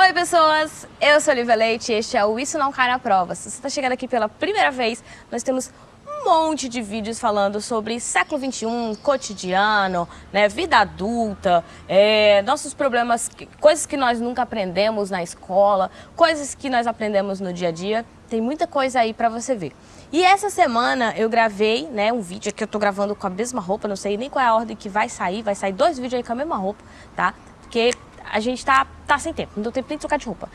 Oi pessoas, eu sou Olivia Leite e este é o Isso Não Cai na Prova. Se você está chegando aqui pela primeira vez, nós temos um monte de vídeos falando sobre século XXI, cotidiano, né, vida adulta, é, nossos problemas, coisas que nós nunca aprendemos na escola, coisas que nós aprendemos no dia a dia. Tem muita coisa aí para você ver. E essa semana eu gravei né, um vídeo que eu tô gravando com a mesma roupa, não sei nem qual é a ordem que vai sair, vai sair dois vídeos aí com a mesma roupa, tá? Porque a gente tá, tá sem tempo, não deu tempo nem de trocar de roupa.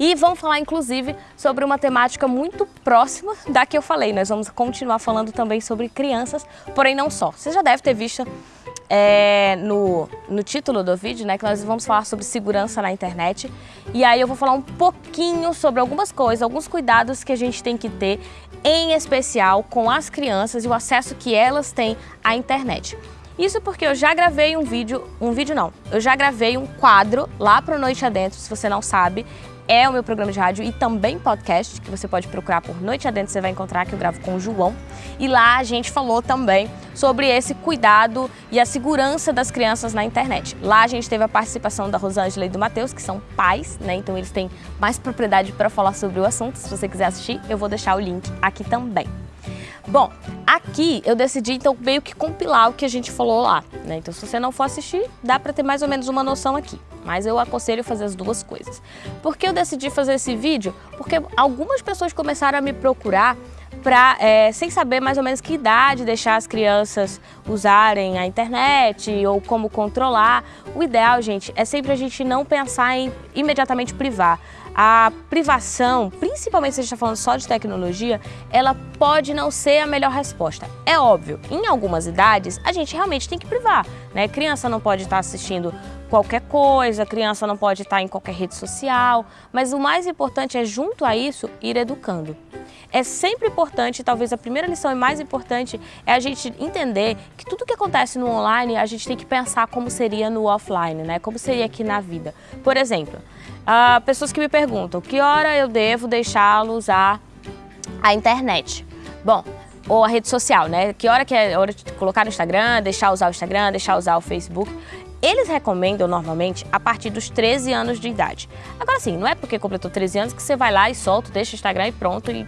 E vamos falar, inclusive, sobre uma temática muito próxima da que eu falei. Nós vamos continuar falando também sobre crianças, porém não só. Você já deve ter visto é, no, no título do vídeo, né, que nós vamos falar sobre segurança na internet. E aí eu vou falar um pouquinho sobre algumas coisas, alguns cuidados que a gente tem que ter, em especial com as crianças e o acesso que elas têm à internet. Isso porque eu já gravei um vídeo, um vídeo não, eu já gravei um quadro lá para Noite Adentro, se você não sabe, é o meu programa de rádio e também podcast, que você pode procurar por Noite Adentro, você vai encontrar que eu gravo com o João. E lá a gente falou também sobre esse cuidado e a segurança das crianças na internet. Lá a gente teve a participação da Rosângela e do Matheus, que são pais, né? Então eles têm mais propriedade para falar sobre o assunto. Se você quiser assistir, eu vou deixar o link aqui também. Bom, aqui eu decidi então meio que compilar o que a gente falou lá, né? Então se você não for assistir, dá para ter mais ou menos uma noção aqui. Mas eu aconselho fazer as duas coisas. Por que eu decidi fazer esse vídeo? Porque algumas pessoas começaram a me procurar pra, é, sem saber mais ou menos que idade deixar as crianças usarem a internet ou como controlar. O ideal, gente, é sempre a gente não pensar em imediatamente privar. A privação, principalmente se a gente está falando só de tecnologia, ela pode não ser a melhor resposta. É óbvio, em algumas idades a gente realmente tem que privar. Né? Criança não pode estar assistindo qualquer coisa, criança não pode estar em qualquer rede social, mas o mais importante é, junto a isso, ir educando. É sempre importante, talvez a primeira lição e mais importante, é a gente entender que tudo que acontece no online, a gente tem que pensar como seria no offline, né? Como seria aqui na vida. Por exemplo, uh, pessoas que me perguntam, que hora eu devo deixá-lo usar a internet? Bom, ou a rede social, né? Que hora que é hora de colocar no Instagram, deixar usar o Instagram, deixar usar o Facebook. Eles recomendam normalmente a partir dos 13 anos de idade. Agora sim, não é porque completou 13 anos que você vai lá e solta, deixa o Instagram e pronto e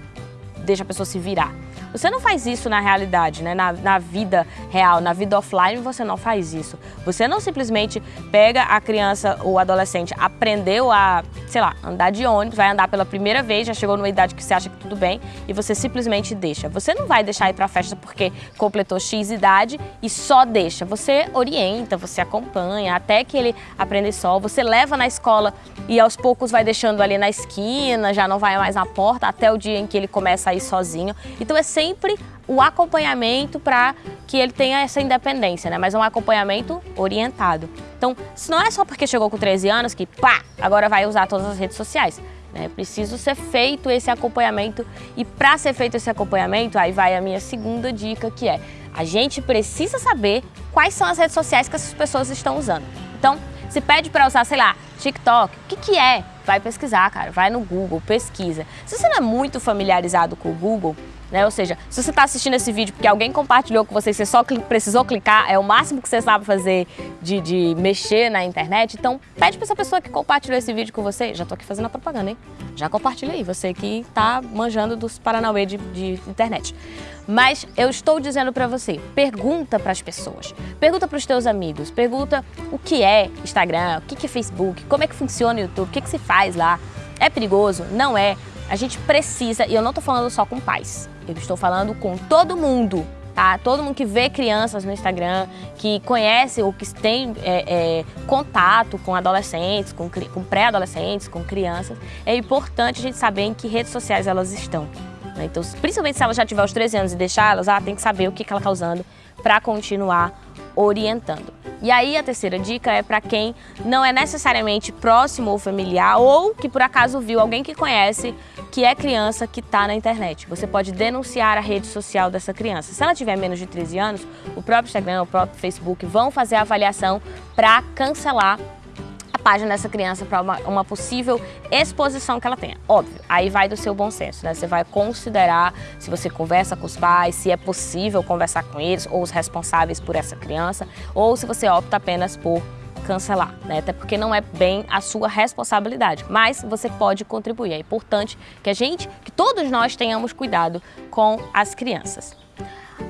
deixa a pessoa se virar. Você não faz isso na realidade, né? na, na vida real, na vida offline você não faz isso. Você não simplesmente pega a criança ou adolescente, aprendeu a, sei lá, andar de ônibus, vai andar pela primeira vez, já chegou numa idade que você acha que tudo bem e você simplesmente deixa. Você não vai deixar ir pra festa porque completou X idade e só deixa. Você orienta, você acompanha até que ele aprenda só, você leva na escola e aos poucos vai deixando ali na esquina, já não vai mais na porta até o dia em que ele começa a ir sozinho. Então é sempre o acompanhamento para que ele tenha essa independência, né? Mas é um acompanhamento orientado. Então, não é só porque chegou com 13 anos que, pá, agora vai usar todas as redes sociais. Né? Preciso ser feito esse acompanhamento e para ser feito esse acompanhamento, aí vai a minha segunda dica que é a gente precisa saber quais são as redes sociais que essas pessoas estão usando. Então, se pede para usar, sei lá, TikTok, o que, que é? Vai pesquisar, cara, vai no Google, pesquisa. Se você não é muito familiarizado com o Google, né? Ou seja, se você está assistindo esse vídeo porque alguém compartilhou com você você só precisou clicar, é o máximo que você sabe fazer de, de mexer na internet, então pede para essa pessoa que compartilhou esse vídeo com você, já estou aqui fazendo a propaganda, hein? Já compartilha aí, você que está manjando dos Paranauê de, de internet. Mas eu estou dizendo para você, pergunta para as pessoas, pergunta para os teus amigos, pergunta o que é Instagram, o que é Facebook, como é que funciona o YouTube, o que, que se faz lá, é perigoso? Não é. A gente precisa, e eu não estou falando só com pais, eu estou falando com todo mundo, tá? Todo mundo que vê crianças no Instagram, que conhece ou que tem é, é, contato com adolescentes, com, com pré-adolescentes, com crianças, é importante a gente saber em que redes sociais elas estão. Né? Então, principalmente se ela já tiver os 13 anos e deixar elas, ela tem que saber o que, que ela está usando para continuar orientando. E aí a terceira dica é para quem não é necessariamente próximo ou familiar ou que por acaso viu alguém que conhece que é criança que está na internet. Você pode denunciar a rede social dessa criança. Se ela tiver menos de 13 anos, o próprio Instagram, o próprio Facebook vão fazer a avaliação para cancelar página dessa criança para uma, uma, possível exposição que ela tenha. Óbvio, aí vai do seu bom senso, né? Você vai considerar se você conversa com os pais, se é possível conversar com eles ou os responsáveis por essa criança, ou se você opta apenas por cancelar, né? Até porque não é bem a sua responsabilidade, mas você pode contribuir. É importante que a gente, que todos nós tenhamos cuidado com as crianças.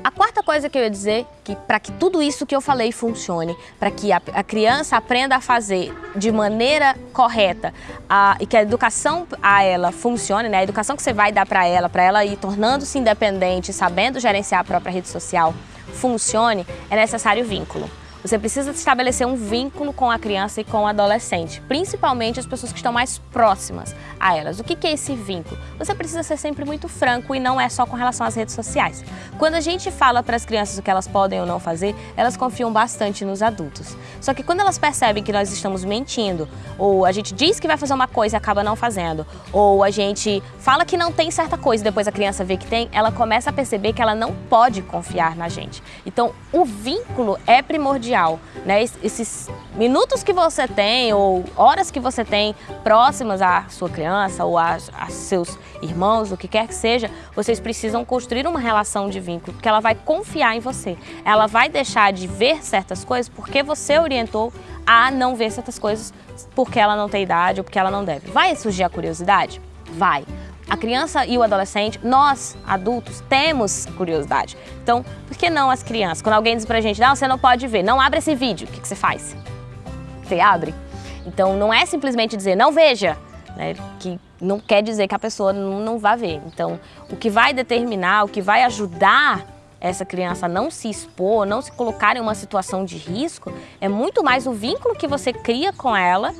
A quarta coisa que eu ia dizer, que para que tudo isso que eu falei funcione, para que a, a, criança aprenda a fazer de maneira correta a, e que a educação a ela funcione, né? a educação que você vai dar para ela, para ela ir tornando-se independente, sabendo gerenciar a própria rede social, funcione, é necessário vínculo. Você precisa estabelecer um vínculo com a criança e com o adolescente, principalmente as pessoas que estão mais próximas a elas. O que é esse vínculo? Você precisa ser sempre muito franco e não é só com relação às redes sociais. Quando a gente fala para as crianças o que elas podem ou não fazer, elas confiam bastante nos adultos. Só que quando elas percebem que nós estamos mentindo, ou a gente diz que vai fazer uma coisa e acaba não fazendo, ou a gente fala que não tem certa coisa e depois a criança vê que tem, ela começa a perceber que ela não pode confiar na gente. Então, o vínculo é primordial primordial, né? Esses minutos que você tem ou horas que você tem próximas à sua criança ou a seus irmãos, o que quer que seja, vocês precisam construir uma relação de vínculo, porque ela vai confiar em você. Ela vai deixar de ver certas coisas porque você orientou a não ver certas coisas porque ela não tem idade ou porque ela não deve. Vai surgir a curiosidade? Vai. A criança e o adolescente, nós, adultos, temos curiosidade. Então, por que não as crianças? Quando alguém diz pra gente, não, você não pode ver, não abre esse vídeo, o que, que você faz? Você abre. Então, não é simplesmente dizer, não veja, né, que não quer dizer que a pessoa não, não vá ver. Então, o que vai determinar, o que vai ajudar essa criança não se expor, não se colocar em uma situação de risco, é muito mais o vínculo que você cria com ela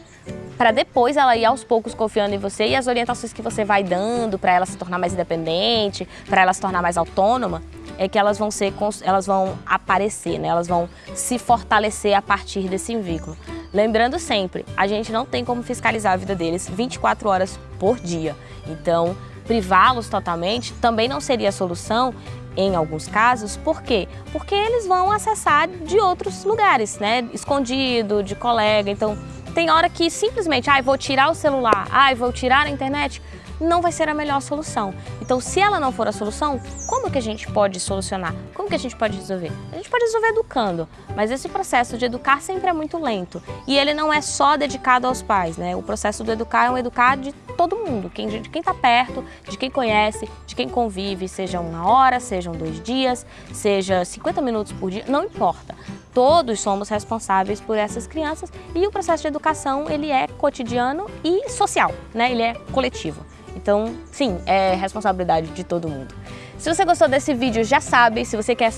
para depois ela ir aos poucos confiando em você e as orientações que você vai dando para ela se tornar mais independente, para ela se tornar mais autônoma, é que elas vão ser, elas vão aparecer, né? Elas vão se fortalecer a partir desse vínculo. Lembrando sempre, a gente não tem como fiscalizar a vida deles 24 horas por dia. Então, privá-los totalmente também não seria a solução em alguns casos. Por quê? Porque eles vão acessar de outros lugares, né? Escondido, de colega. Então, tem hora que simplesmente, ah, vou tirar o celular, ah, vou tirar a internet, não vai ser a melhor solução. Então, se ela não for a solução, como que a gente pode solucionar? Como que a gente pode resolver? A gente pode resolver educando, mas esse processo de educar sempre é muito lento. E ele não é só dedicado aos pais, né? O processo do educar é um educar de todo mundo, de quem está perto, de quem conhece, de quem convive, seja uma hora, sejam dois dias, seja 50 minutos por dia, não importa. Todos somos responsáveis por essas crianças e o processo de educação ele é cotidiano e social, né? ele é coletivo. Então, sim, é responsabilidade de todo mundo. Se você gostou desse vídeo, já sabe, se você quer,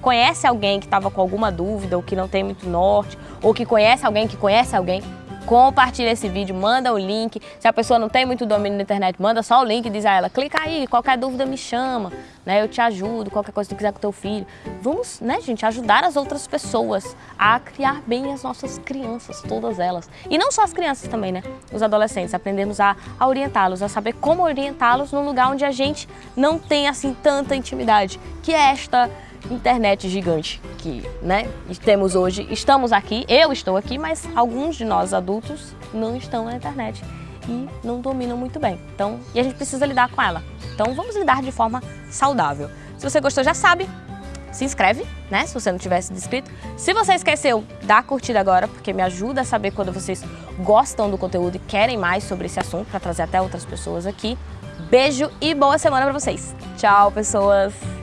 conhece alguém que estava com alguma dúvida ou que não tem muito norte, ou que conhece alguém que conhece alguém, compartilha esse vídeo, manda o link. Se a pessoa não tem muito domínio na internet, manda só o link e diz a ela, clica aí, qualquer dúvida me chama, né? Eu te ajudo, qualquer coisa que tu quiser com teu filho. Vamos, né, gente, ajudar as outras pessoas a criar bem as nossas crianças, todas elas. E não só as crianças também, né? Os adolescentes, aprendemos a, a orientá-los, a saber como orientá-los num lugar onde a gente não tem, assim, tanta intimidade, que é esta internet gigante que né, temos hoje. Estamos aqui, eu estou aqui, mas alguns de nós adultos não estão na internet e não dominam muito bem. Então, e a gente precisa lidar com ela. Então vamos lidar de forma saudável. Se você gostou, já sabe, se inscreve, né? Se você não tivesse inscrito. Se você esqueceu, dá curtida agora, porque me ajuda a saber quando vocês gostam do conteúdo e querem mais sobre esse assunto, para trazer até outras pessoas aqui. Beijo e boa semana para vocês. Tchau, pessoas!